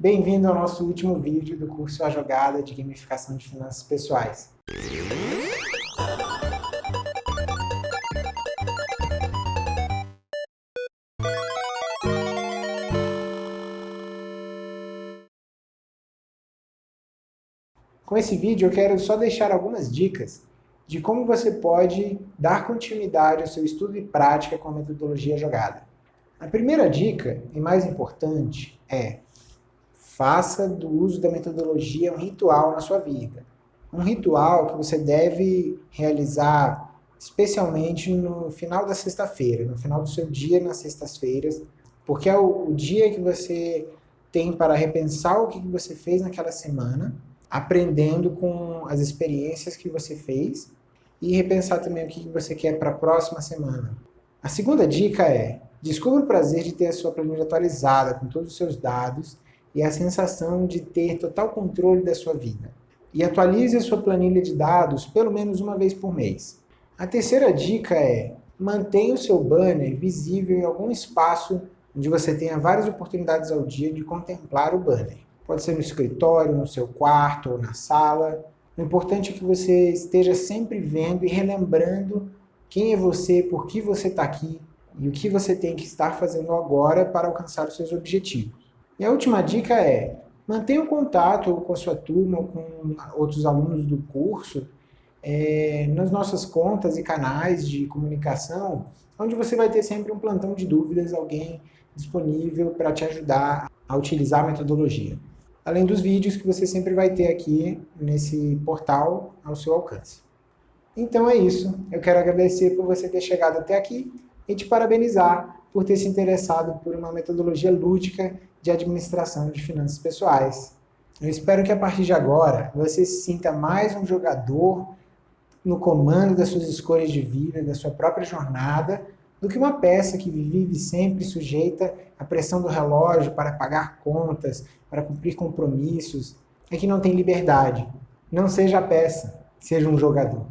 Bem-vindo ao nosso último vídeo do curso A Jogada de Gamificação de Finanças Pessoais. Com esse vídeo eu quero só deixar algumas dicas de como você pode dar continuidade ao seu estudo e prática com a metodologia jogada. A primeira dica, e mais importante, é faça do uso da metodologia um ritual na sua vida. Um ritual que você deve realizar especialmente no final da sexta-feira, no final do seu dia nas sextas-feiras, porque é o, o, dia que você tem para repensar o que você fez naquela semana, aprendendo com as experiências que você fez e repensar também o que você quer para a próxima semana. A segunda dica é, descubra o prazer de ter a sua planilha atualizada com todos os seus dados e a sensação de ter total controle da sua vida. E atualize a sua planilha de dados pelo menos uma vez por mês. A terceira dica é, mantenha o seu banner visível em algum espaço onde você tenha várias oportunidades ao dia de contemplar o banner. Pode ser no escritório, no seu quarto ou na sala. O importante é que você esteja sempre vendo e relembrando quem é você, por que você está aqui e o que você tem que estar fazendo agora para alcançar os seus objetivos. E a última dica é, mantenha um contato com a sua turma, com outros alunos do curso, é, nas nossas contas e canais de comunicação, onde você vai ter sempre um plantão de dúvidas, alguém disponível para te ajudar a utilizar a metodologia. Além dos vídeos que você sempre vai ter aqui nesse portal ao seu alcance. Então é isso. Eu quero agradecer por você ter chegado até aqui e te parabenizar por ter se interessado por uma metodologia lúdica de administração de finanças pessoais. Eu espero que a partir de agora você se sinta mais um jogador no comando das suas escolhas de vida, da sua própria jornada, do que uma peça que vive sempre sujeita à pressão do relógio para pagar contas, para cumprir compromissos, é que não tem liberdade. Não seja a peça, seja um jogador.